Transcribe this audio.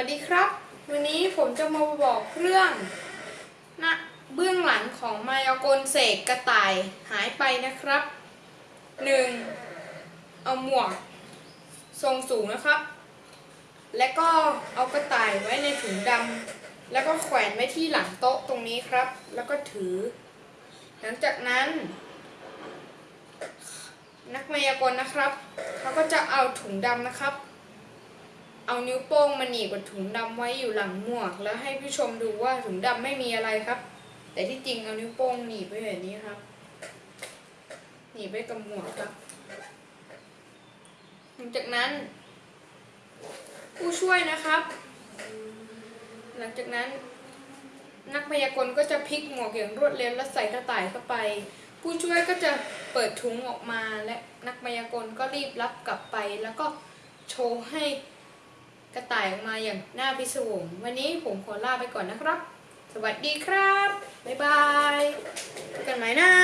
วัสดีครับ วันนี้ผมจะมาบอกเรื่องนะเบื้องหลังของมายากลเสกกระต่ายหายไปนะครับ 1. เอาหมวกทรงสูงนะครับ และก็เอากระต่ายไว้ในถุงดำแล้วก็แขวนไว้ที่หลังโต๊ะตรงนี้ครับ แล้วก็ถือ หลังจากนั้น นักมายากลนะครับเขาก็จะเอาถุงดำนะครับ เอานิ้วโป้งมาหนีบกับถุงดำไว้อยู่หลังหมวก แล้วให้ผู้ชมดูว่าถุงดำไม่มีอะไรครับ แต่ที่จริงเอานิ้วโป้งหนีบไว้แบบนี้ครับ หนีบไว้กับหมวกครับ หลังจากนั้น ผู้ช่วยนะครับ หลังจากนั้นนักพยากลก็จะพลิกหมวกอย่างรวดเร็วและใส่กระต่ายเข้าไป ผู้ช่วยก็จะเปิดถุงออกมาและนักพยากลก็รีบรับกลับไป แล้วก็โชว์ให้ ระต่ายออกมาอย่างน่าพิศวงวันนี้ผมขอลาไปก่อนนะครับ สวัสดีครับ บ๊ายบายกันใหม่นะ